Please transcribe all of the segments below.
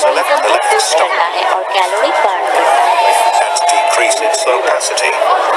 select the living stone That decreases opacity.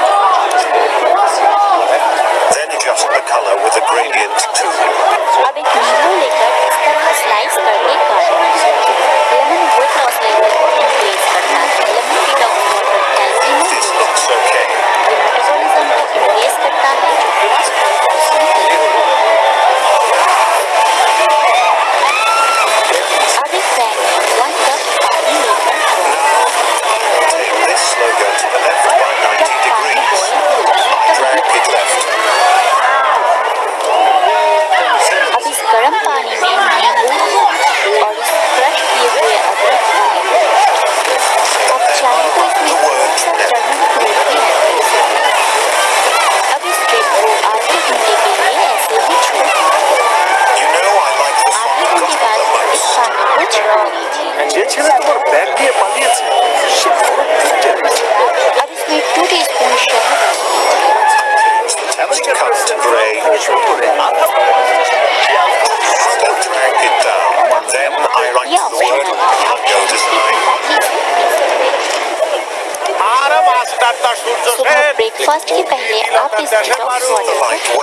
Breakfast के पहले आप इस डिटॉक्स वाटर को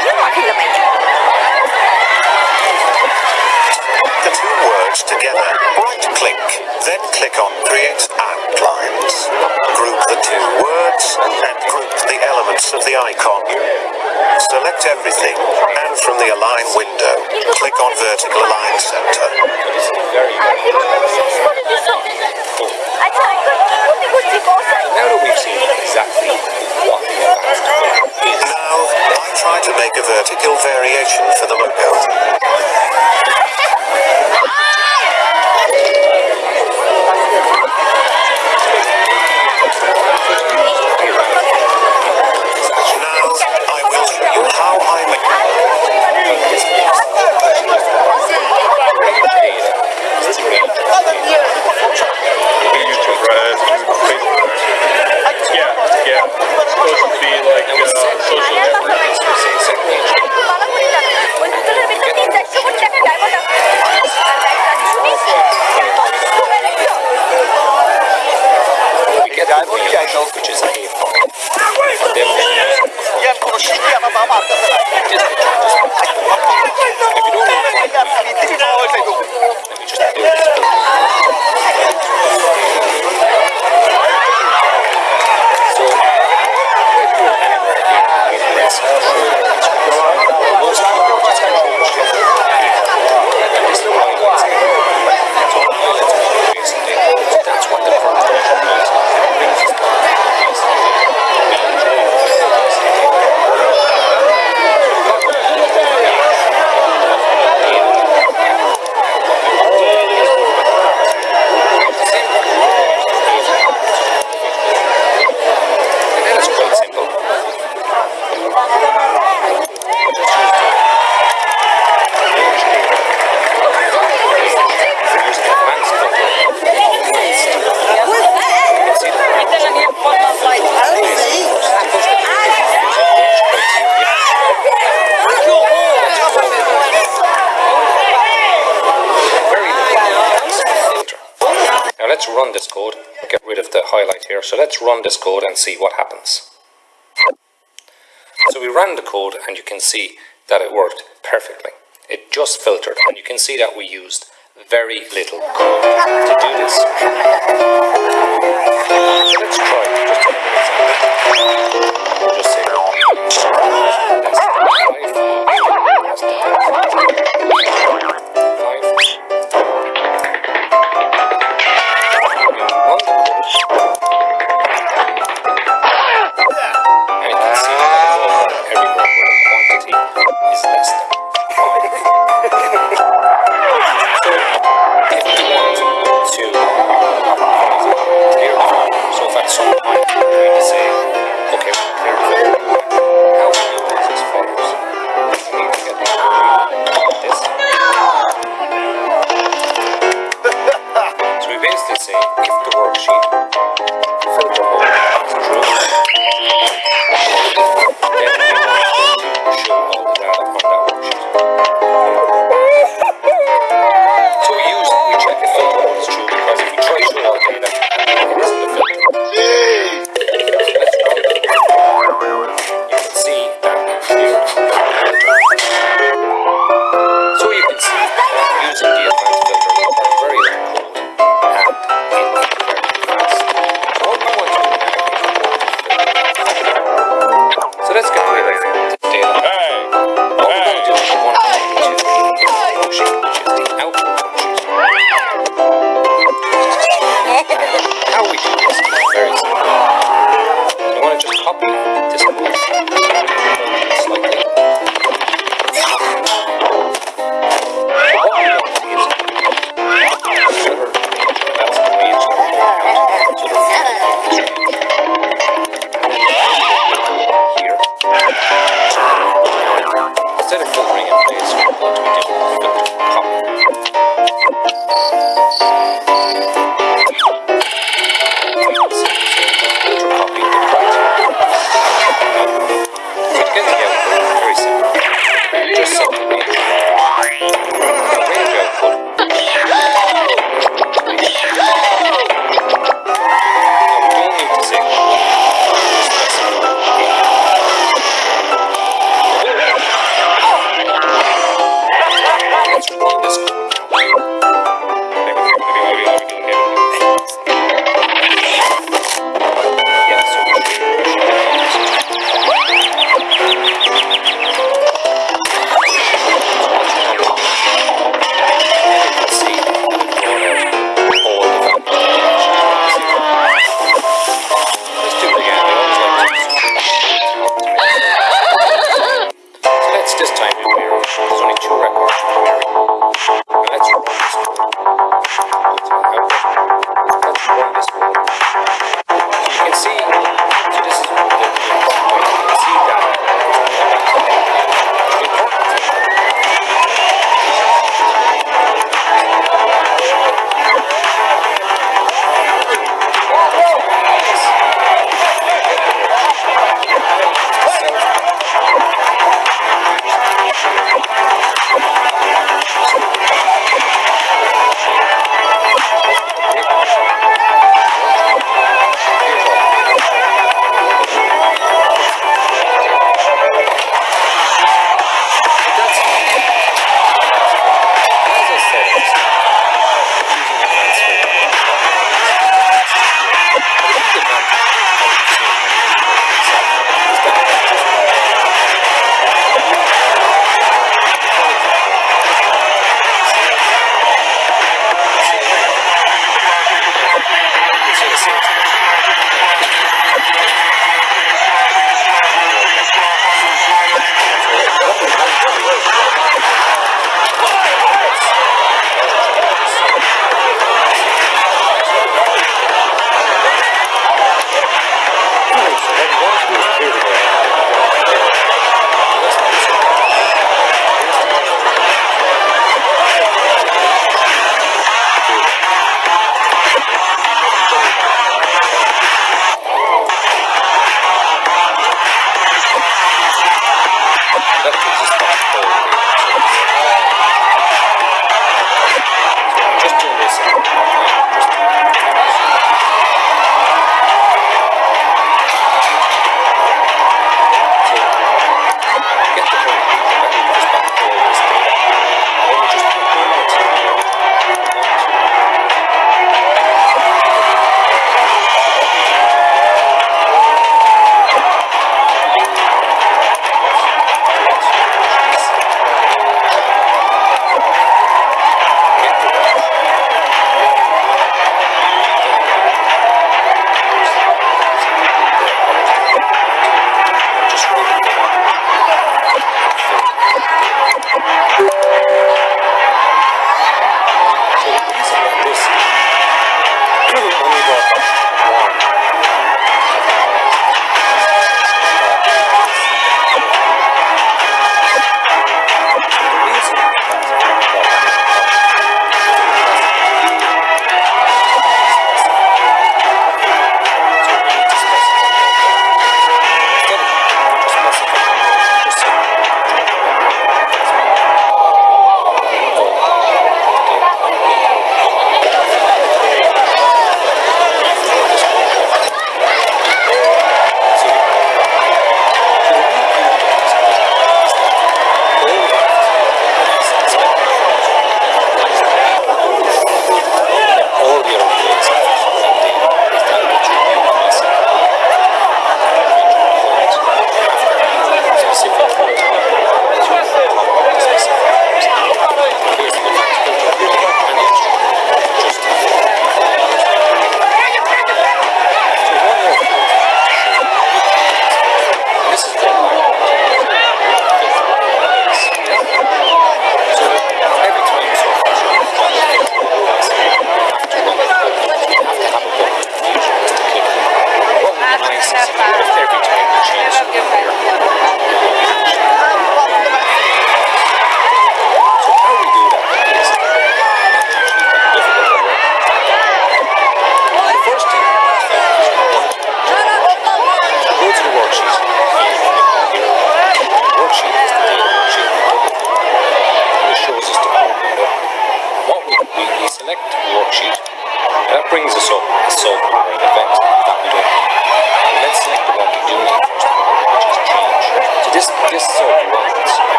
Kilometer. The two words together, right-click, then click on Create outlines. Lines. Group the two words and group the elements of the icon. Select everything, and from the Align window, click on Vertical Align Center. Now that we've seen exactly what now, I try to make a vertical variation for the logo. Now, I will show you how I make... Yeah, yeah. It's supposed to be like, uh, health, which is a problem. If you don't So let's run this code and see what happens. So we ran the code and you can see that it worked perfectly. It just filtered and you can see that we used very little code to do this. just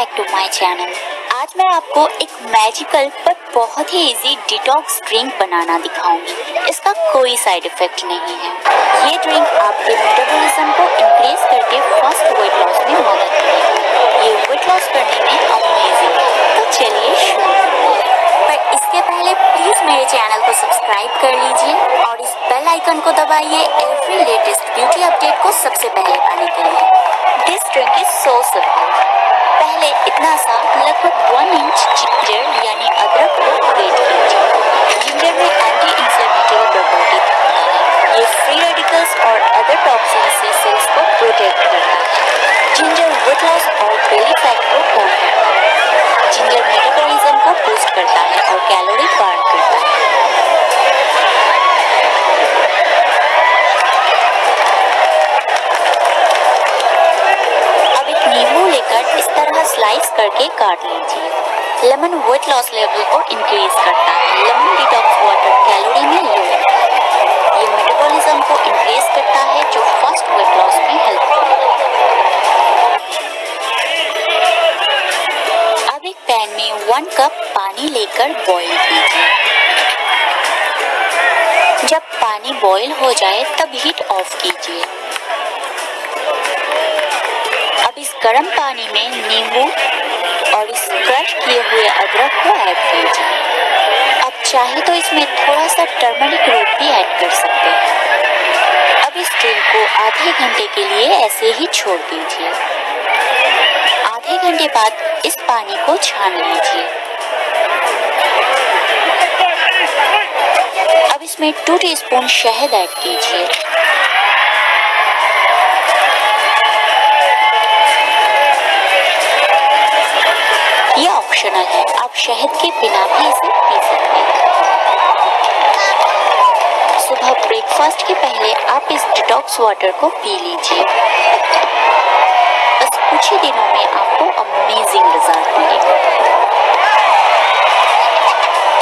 back to my channel आज मैं आपको एक magical पर बहुत ही easy detox drink बनाना दिखाऊँगी। इसका कोई साइड इफ़ेक्ट नहीं है। ये ड्रिंक आपके मेटाबॉलिज्म को इंक्रीज करके फास्ट वेट लॉस में मदद करेगी। ये वेट लॉस करने में अमेजिंग है। तो चलिए शुरू इसके पहले प्लीज़ मेरे चैनल को सब्सक्राइब कर लीजिए और इस बेल आइकन को दबाइए एवरी लेटेस्ट ब्यूटी अपडेट को सबसे पहले पाने के लिए। This drink is so simple पहले इतना सा लगभग वन इंच जिंजर यानी अदरक को ग्रेट कीजिए। जिंजर में एंटी इंफ्लेमेटरी प्रॉपर्टी ये फ्री रेडिकल्स और अदर टॉक्सिन से सेल्स को प्रोटेक्ट करता है जिंजर वेट लॉस और बेली फैट को कम करता है जिंजर मेटाबॉलिज्म को बूस्ट करता है और कैलोरी बर्न करता है। अब एक नींबू लेकर इस तरह स्लाइस करके काट लीजिए। लेमन वेट लॉस लेवल को इंक्रीज करता है। लेमन डिटॉक्स वाटर कैलोरी में लो ये मेटाबॉलिज्म को इंक्रीज करता है, जो फास्ट वेट लॉस में हेल्प करता है। अब एक पैन में वन कप पानी लेकर बॉईल कीजिए। जब पानी बॉईल हो जाए, तब हीट ऑफ़ कीजिए। अब इस गर्म पानी में नींबू और इस क्रश किए हुए अदरक को ऐड कीजिए अब चाहे तो इसमें थोड़ा सा टर्मरिक रूट भी ऐड कर सकते हैं। अब इस ड्रिंक को आधे घंटे के लिए ऐसे ही छोड़ दीजिए। आधे घंटे बाद इस पानी को छान लीजिए। अब इसमें टू टीस्पून शहद ऐड कीजिए। आप शहद के बिना भी इसे पी सकते हैं। सुबह ब्रेकफास्ट के पहले आप इस डिटॉक्स वाटर को पी लीजिए। बस कुछ ही दिनों में आपको अमेजिंग रिज़ल्ट मिलेगा।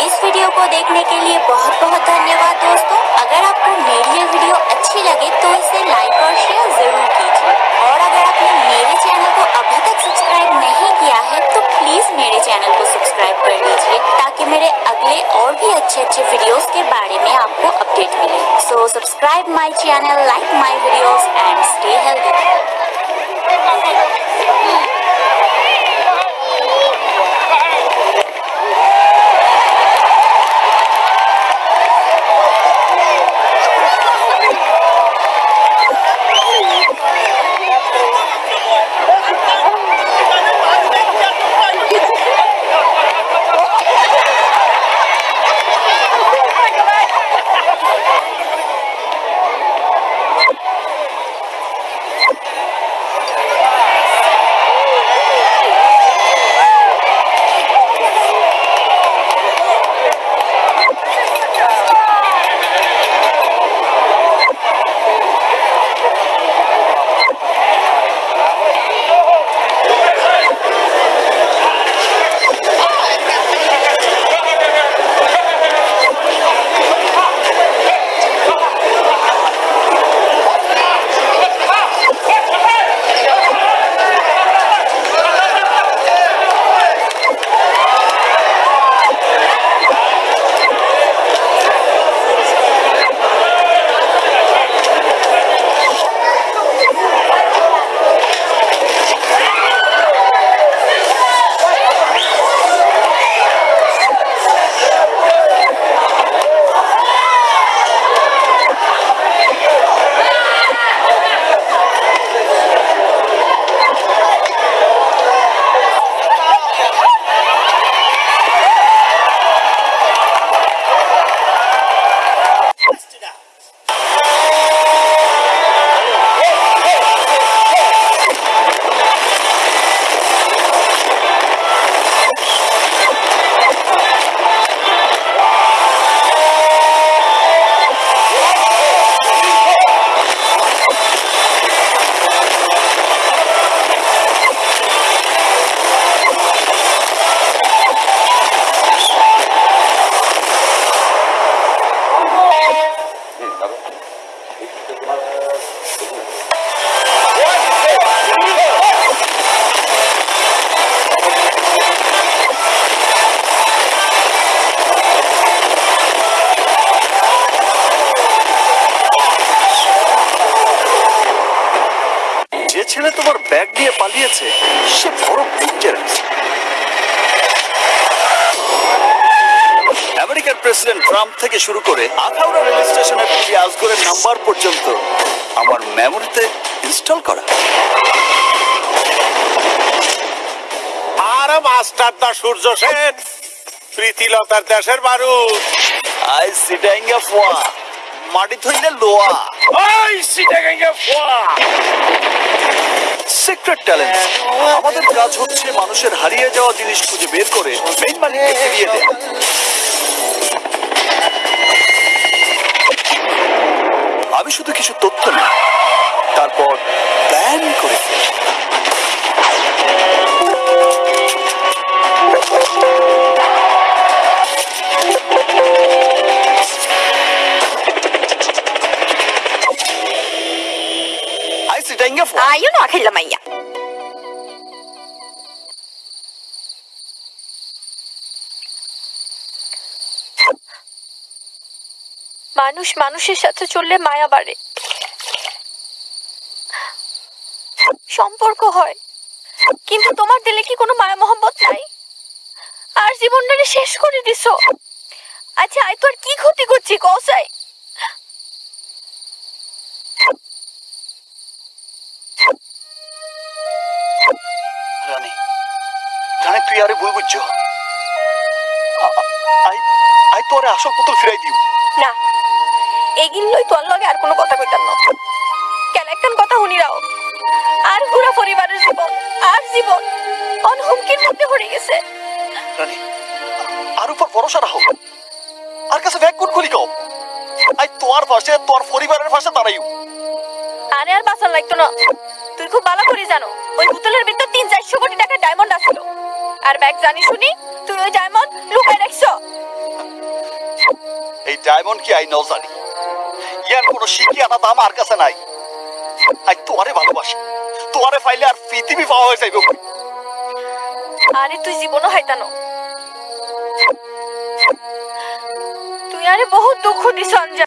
इस वीडियो को देखने के लिए बहुत बहुत धन्यवाद दोस्तों। अगर आपको मेरी ये वीडियो अच्छी लगे तो इसे लाइक और शेयर ज़रूर कीजिए। और अगर आपने मेरे चैनल को अभी तक सब्सक्राइब नहीं किया है प्लीज़ मेरे चैनल को सब्सक्राइब कर लीजिए ताकि मेरे अगले और भी अच्छे अच्छे वीडियोस के बारे में आपको अपडेट मिले। So subscribe my channel like my videos and stay healthy থেকে শুরু করে আখাউড়া রেল স্টেশনের পুরি আজগরের নাম্বার পর্যন্ত আমার মেমোরিতে ইনস্টল করা। আর মাস্টার দা সূর্য সেন প্রীতিলতার দেশের বারুদ। আই সিটাইঙ্গা ফোয়া মাটি থইলে লোয়া। ওই সিটাগাঙ্গা ফোয়া। সিক্রেট ট্যালেন্ট আমাদের কাজ হচ্ছে মানুষের হারিয়ে যাওয়া জিনিস খুঁজে বের করে মেইন মালিককে ফিরিয়ে দেয়া। আমি শুধু কিছু তথ্য নি তারপর প্ল্যান করে Ay, yo no, Ángel Lamaya. মানুষ মানুষের সাথে চললে মায়া বাড়ে। সম্পর্ক হয়। কিন্তু তোমার দিলে কি কোনো মায়া মোহাম্মত নাই? আর জীবনটাকে শেষ করে দিছো। আচ্ছা আই তোর কি ক্ষতি করছি কসাই রানী তুই আরে ভুল বুঝছ। আই আই তোরে আসল পুতুল ফিরাই দিও। না এগিন লই তোর লগে আর কোনো কথা কইতাম না। কেন একখান কথা শুনি রাও। আর পুরা পরিবারের জীবন আর জীবন অন হুমকির মধ্যে পড়ে গেছে। রানী আর উপর ভরসা রাখো। আর কাছে ব্যাগ কোন খুলি কও? আই তোর পাশে তোর পরিবারের পাশে দাঁড়াইও। আরে আর বাঁচার লাগতো না। তুই খুব ভালো করে জানো ওই বোতলের ভিতর তিন চারশো কোটি টাকা ডায়মন্ড আসলো আর ব্যাগ জানি শুনি তুই ওই ডায়মন্ড লুকায় রাখছো। এই ডায়মন্ড কি আই নাও জানি। ইয়ার কোনো শিখি আনা দাম আর কাছে নাই। আই তোরে ভালোবাসি। তোরে ফাইলে আর পৃথিবী পাওয়া হয়ে যাইব আরে তুই জীবনও হাইতানো। তুই আরে বহুত দুঃখ দিছ অঞ্জা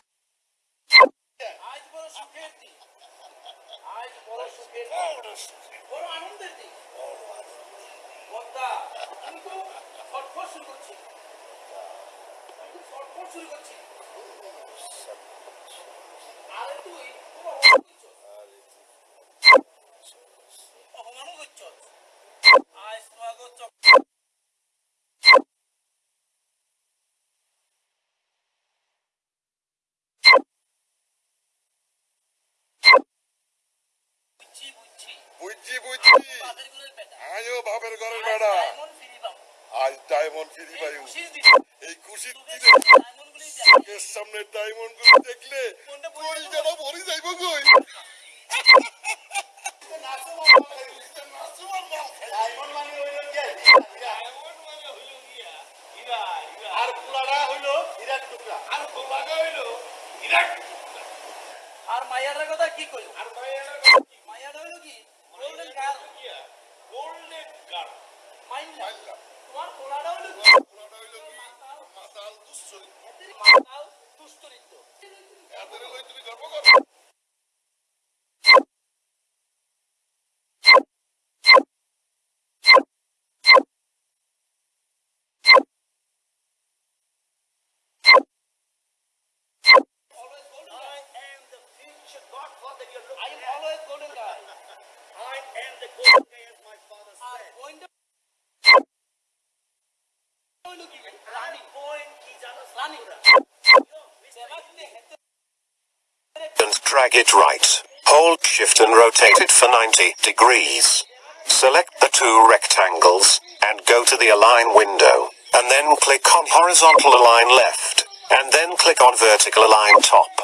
বুঝছি বুঝছি। আমিও বাপের ঘরের বেড়া। আজ ডায়মন্ড ফিরি পাইও এই খুশির দিনে চোখের সামনে ডায়মন্ডগুলো দেখলে কই যেন ভরি যাইব কই আর মাইয়াটার কথা কি কইল আর মাইয়াটা হইল কি? গোল্ডেন গার্ল গোল্ডেন গার্ল মাইন্ডা তোমার পোলাটা হইল কি? মাতাল দুশ্চরিত মাতাল দুশ্চরিত্র এদের লই তুমি গর্ব করো I am always golden guy. I am the golden guy as my father said. Drag it right. Hold shift and rotate it for 90 degrees. Select the two rectangles and go to the align window and then click on horizontal align left and then click on vertical align top.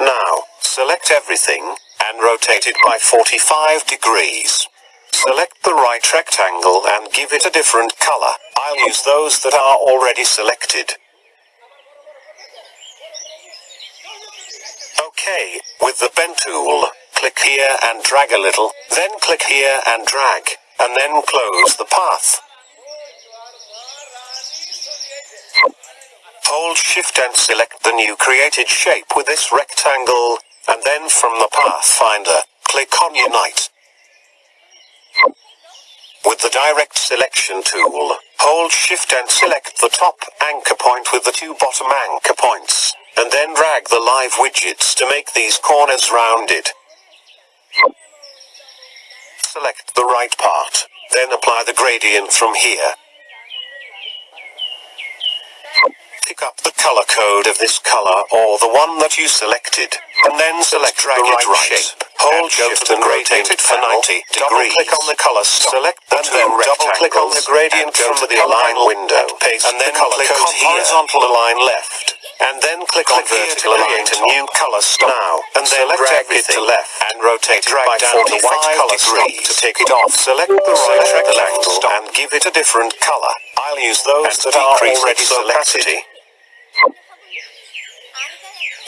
Now, select everything and rotate it by 45 degrees. Select the right rectangle and give it a different color. I'll use those that are already selected. Okay, with the pen tool, click here and drag a little, then click here and drag, and then close the path. Hold shift and select the new created shape with this rectangle, and then from the path finder, click on unite. With the direct selection tool, hold shift and select the top anchor point with the two bottom anchor points, and then drag the live widgets to make these corners rounded. Select the right part, then apply the gradient from here. Pick up the color code of this color or the one that you selected, and then select drag the right, shape. Hold shift and rotate it for 90 degrees. Double Click on the color stop. Select the and then double click on the gradient from the align window. Paste and then the color click on horizontal align left. And then click, on vertical align to new color stop. Now, and then drag it to left and rotate it by down to white color degrees. to take it off. Select the right rectangle and give it a different color. I'll use those that are already selected.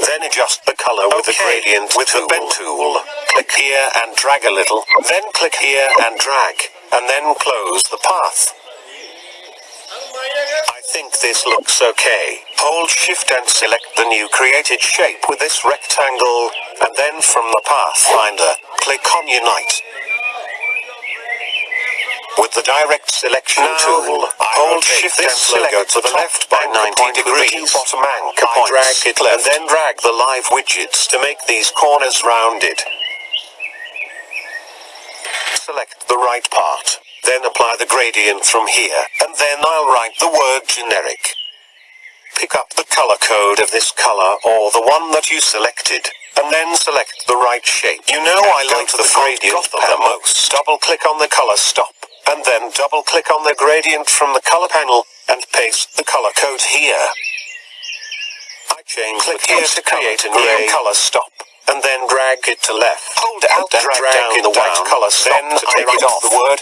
Then adjust the color with the gradient with the pen tool. Click here and drag a little, then click here and drag, and then close the path. I think this looks okay. Hold shift and select the new created shape with this rectangle, and then from the pathfinder, click on unite. With the direct selection tool, I hold shift and select to the left by 90 degrees. Bottom anchor I drag it left, and then drag the live widgets to make these corners rounded. Select the right part, then apply the gradient from here, and then I'll write the word generic. Pick up the color code of this color or the one that you selected, and then select the right shape. You know I like the gradient the most. Double click on the color stop, and then double click on the gradient from the color panel, and paste the color code here. I change click here to create a new color stop, and then drag it to left. Hold Alt and drag, drag down the white color stop then to take it off the word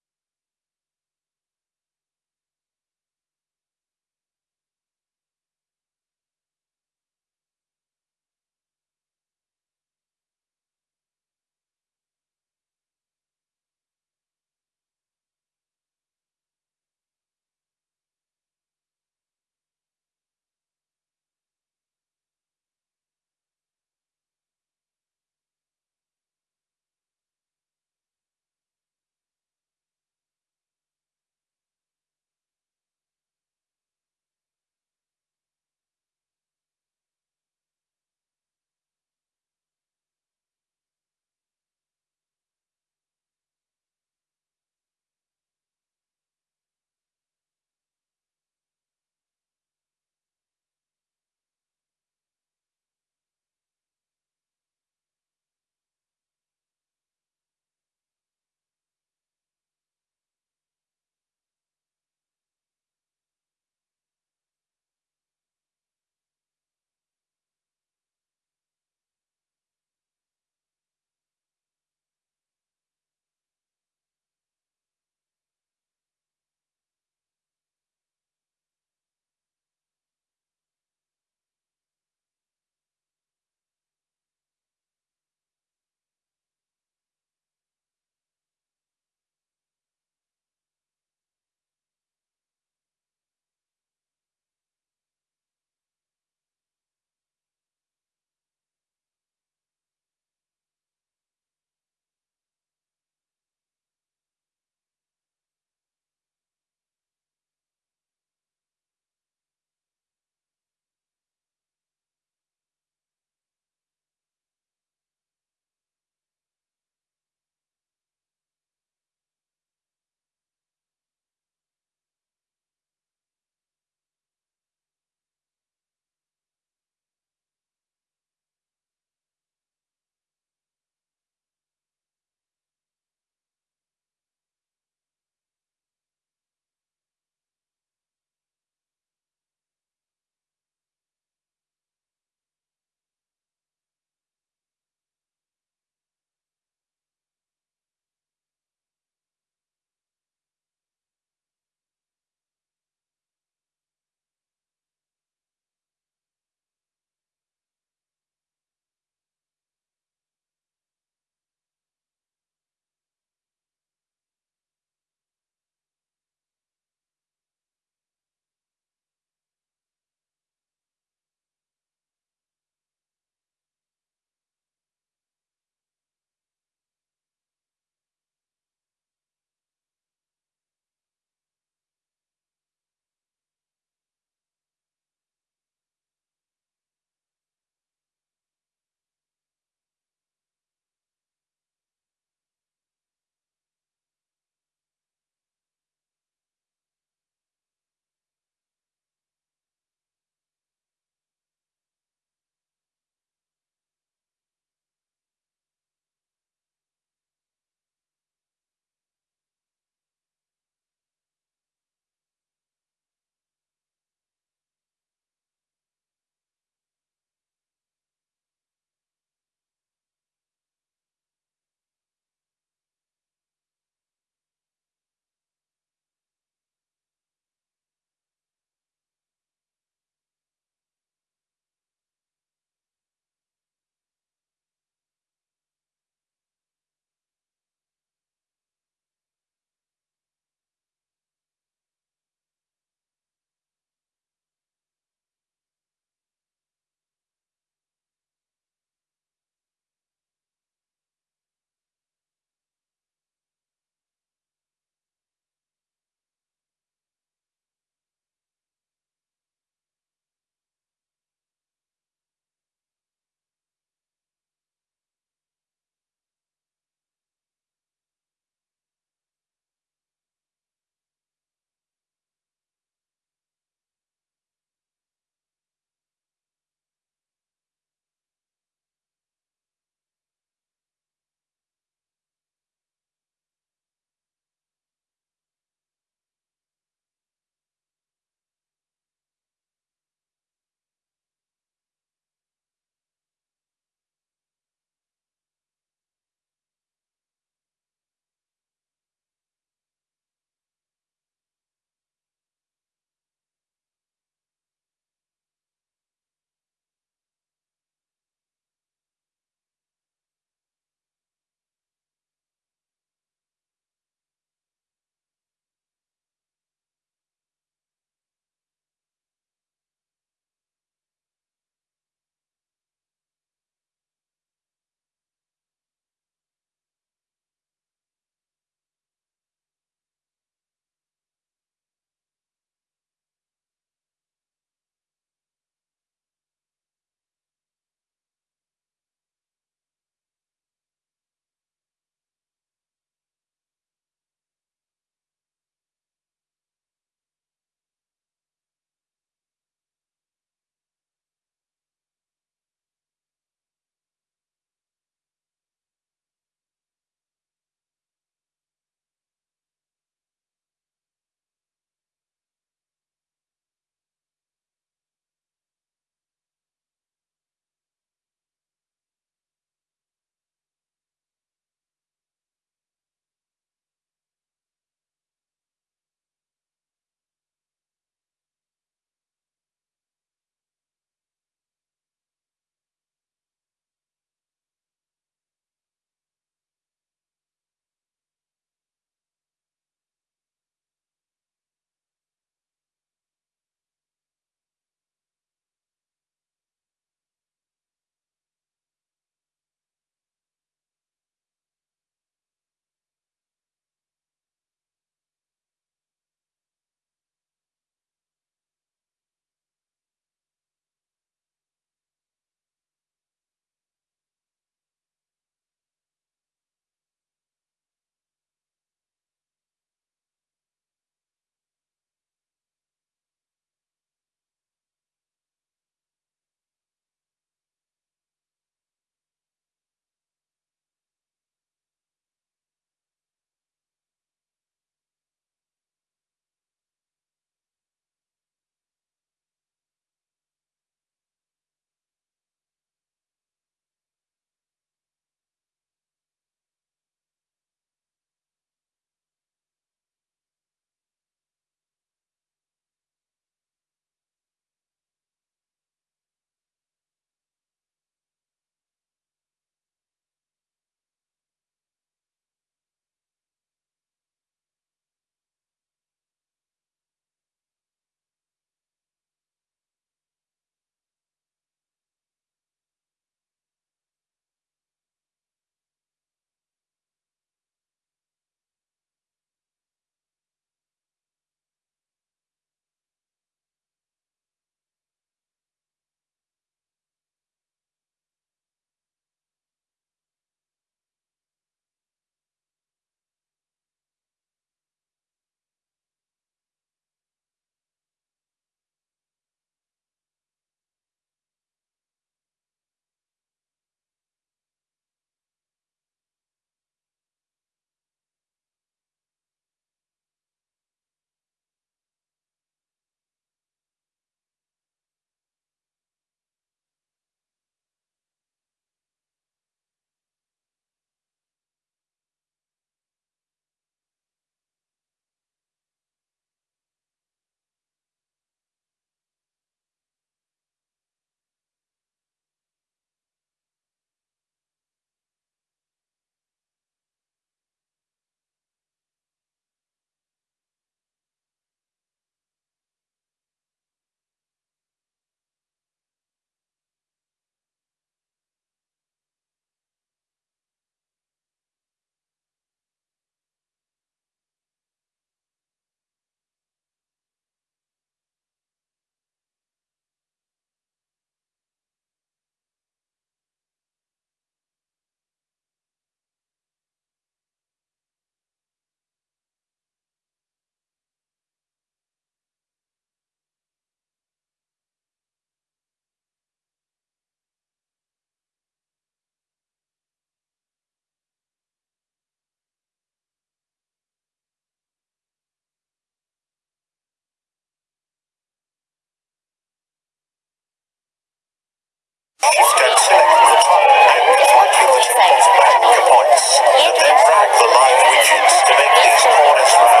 And select good and completely the tip of back points. And then drag the live widgets to make these corners rounded.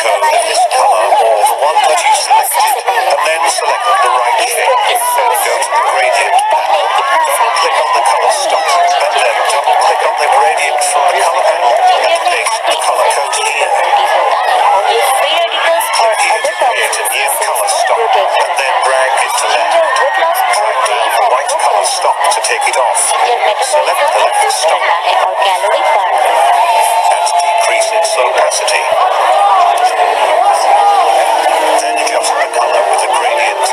Code in this color or the one that you selected, and then select the right shape. Then go to the gradient panel, double-click on the color stop, and then double-click on the gradient from the color panel and paste the color code here. Here to create a new color stop, and then drag it to left. Drag the white color stop to take it off. Select the left stop and decrease its opacity. Then adjust the color with the gradient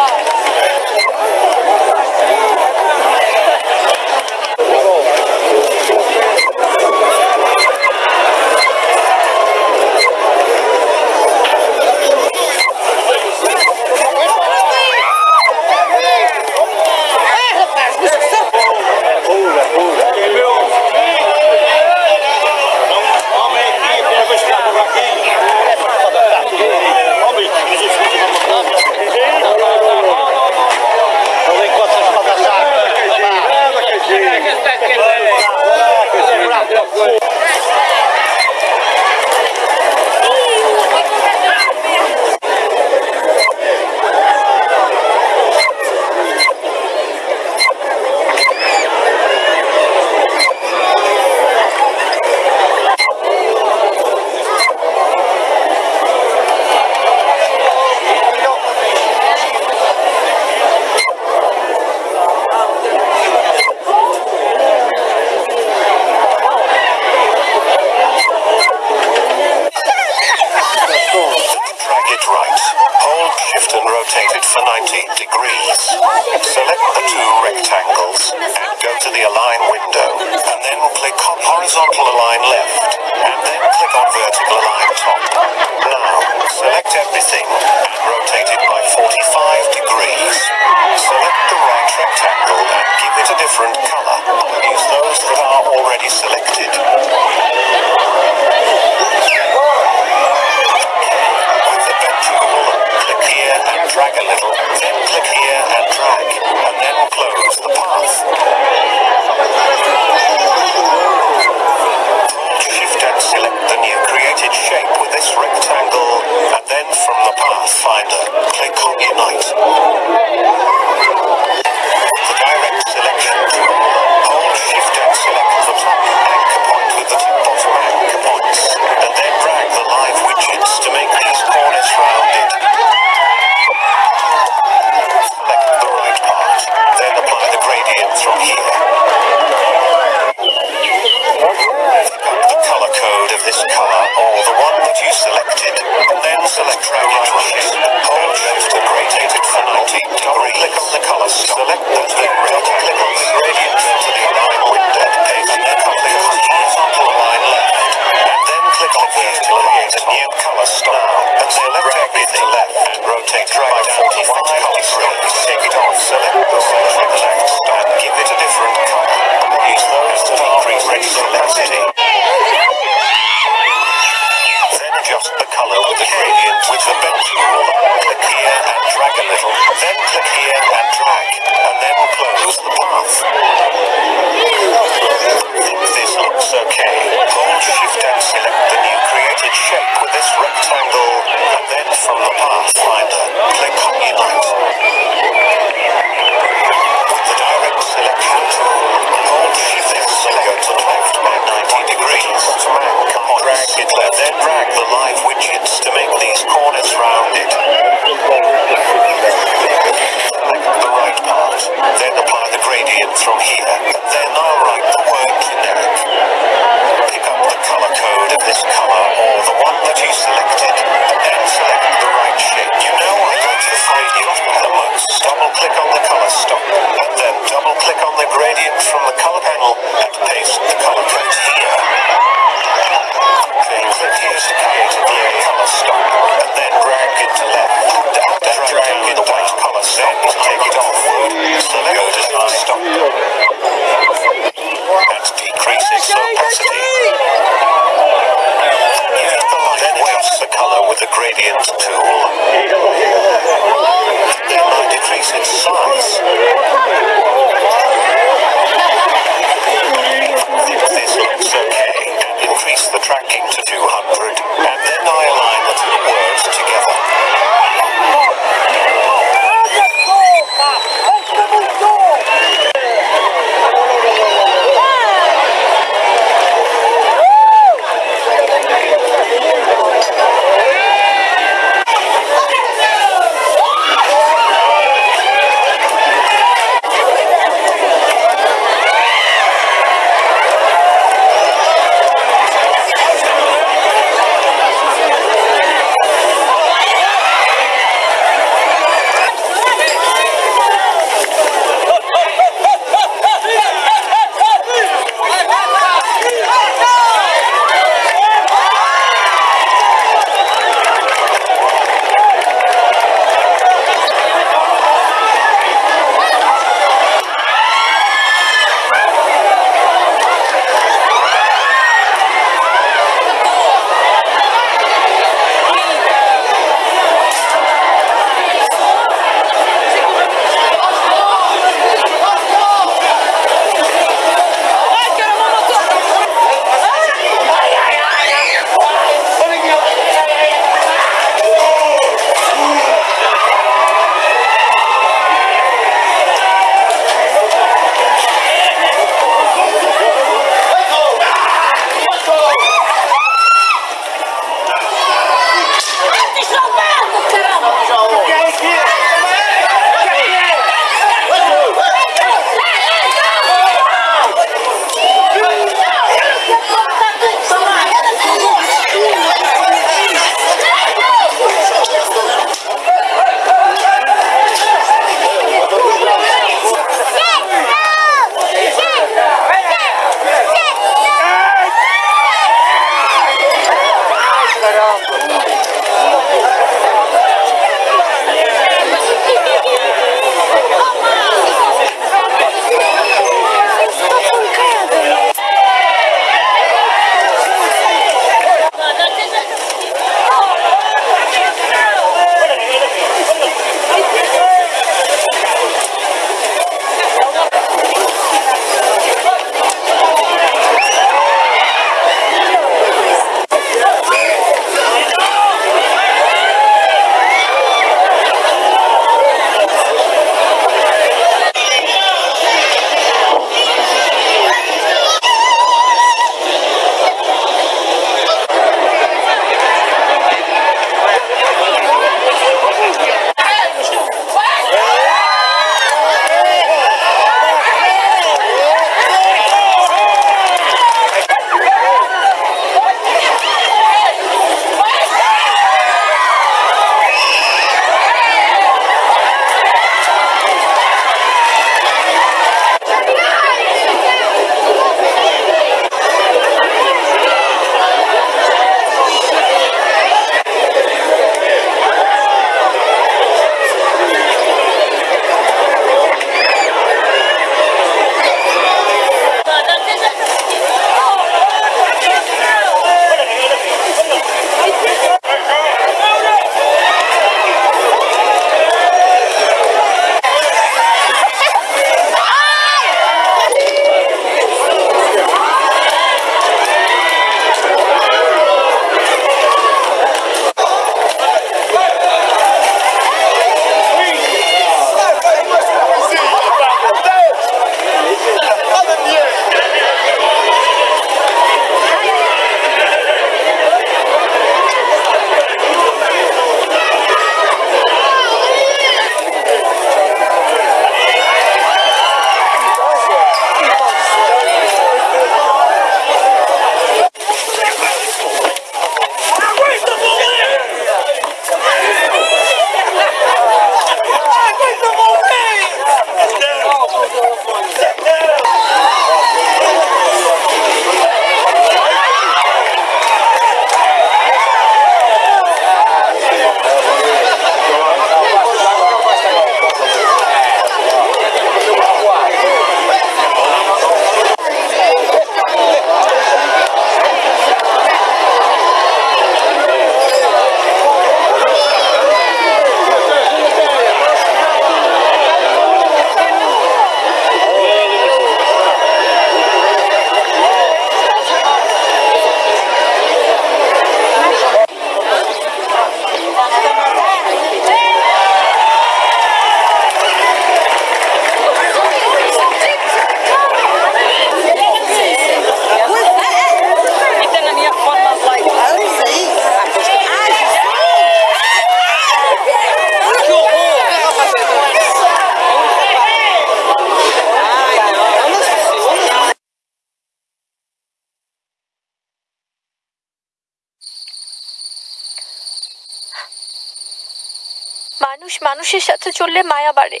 চললে মায়া বাড়ে।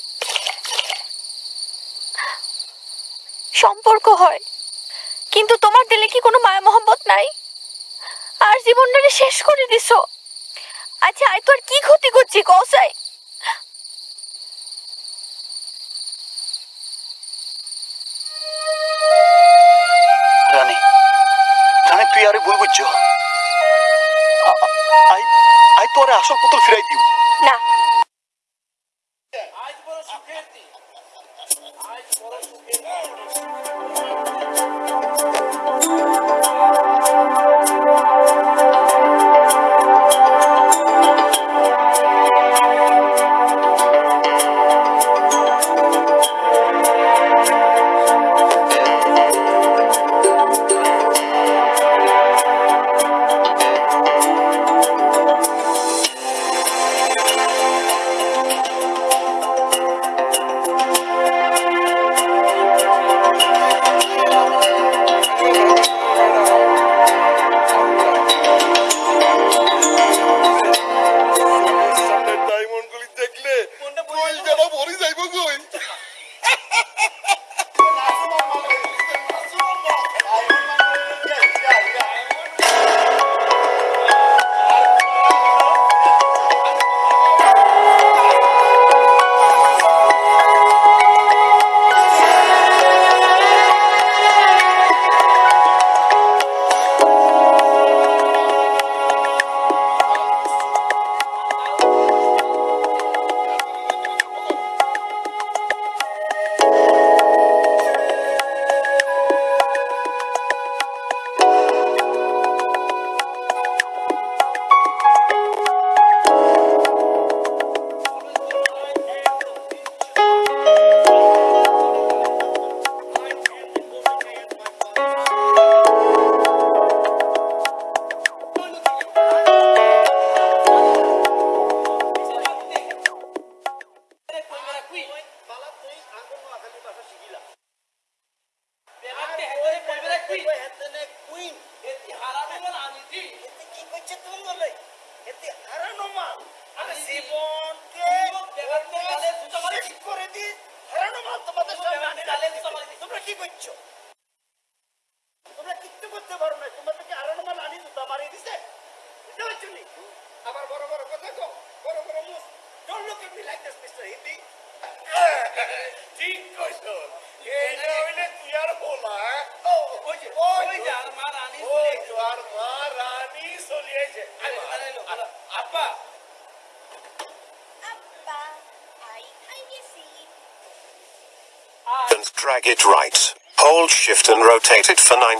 সম্পর্ক হয়। কিন্তু তোমার দিলে কি কোনো মায়া মহব্বত নাই? আর জীবনটাকে শেষ করে দিছো। আচ্ছা আয় তো আর কি ক্ষতি করছি রানী তুই আরে ভুল বুঝছ। আ- আ- আই আই তোরে আসল পুতুল ফিরাই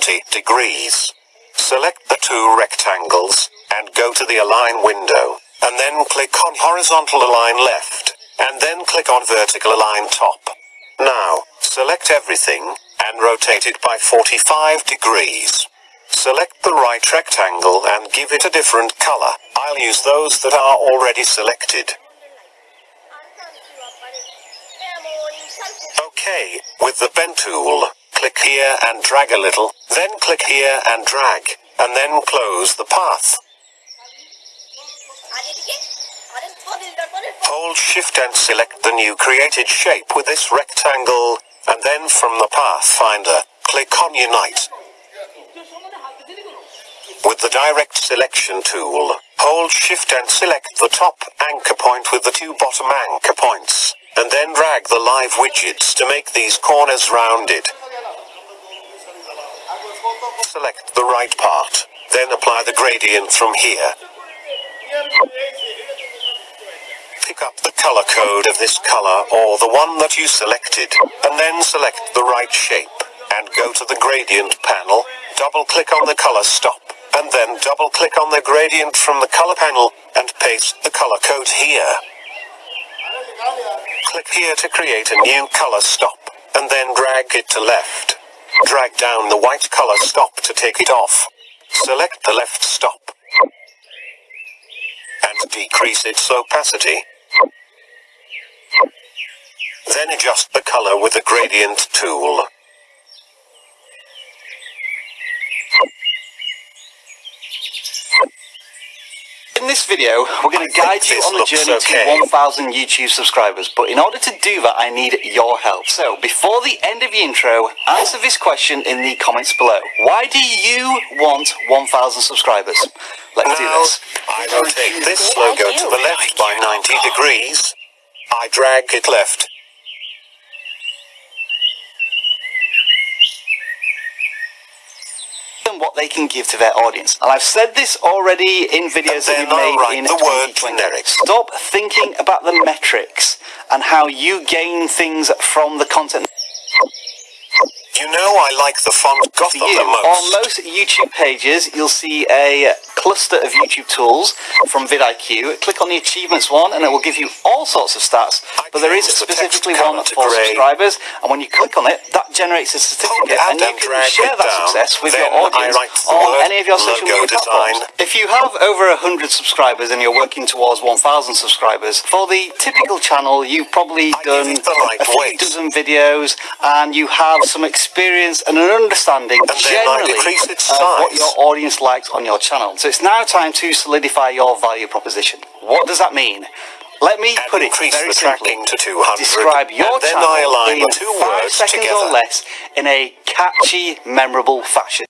90 degrees. Select the two rectangles and go to the align window and then click on horizontal align left and then click on vertical align top. Now, select everything and rotate it by 45 degrees. Select the right rectangle and give it a different color. I'll use those that are already selected. Okay, with the pen tool, click here and drag a little, then click here and drag, and then close the path. Hold shift and select the new created shape with this rectangle, And then from the Pathfinder, click on Unite. With the Direct Selection tool, hold Shift and select the top anchor point with the two bottom anchor points, and then drag the live widgets to make these corners rounded. Select the right part, then apply the gradient from here. Pick up the color code of this color or the one that you selected, and then select the right shape, and go to the gradient panel, double click on the color stop, and then double click on the gradient from the color panel, and paste the color code here. Click here to create a new color stop, and then drag it to left. Drag down the white color stop to take it off. Select the left stop. And decrease its opacity. Then adjust the color with the gradient tool. In this video, we're going to guide you on the journey okay. to 1,000 YouTube subscribers. But in order to do that, I need your help. So, before the end of the intro, answer this question in the comments below. Why do you want 1,000 subscribers? Let's do this. I rotate this logo to the left by 90 degrees. I drag it left. Them what they can give to their audience. And I've said this already in videos that we've made write in the word 2020. generic. Stop thinking about the metrics and how you gain things from the content. You know I like the font Gotham you, the most. on most YouTube pages, you'll see a cluster of YouTube tools from vidIQ. Click on the achievements one, and it will give you all sorts of stats. But there is specifically one for grey. subscribers, and when you click on it, that generates a certificate, and you can share that down. success with Then your audience on any of your social media platforms. If you have over 100 subscribers and you're working towards 1,000 subscribers, for the typical channel, you've probably done right a few weight. dozen videos and you have some experience and an understanding And generally of what your audience likes on your channel. So it's now time to solidify your value proposition. What does that mean? Let me And put it very simply. to 200. Describe your channel in five words seconds together. or less in a catchy, memorable fashion.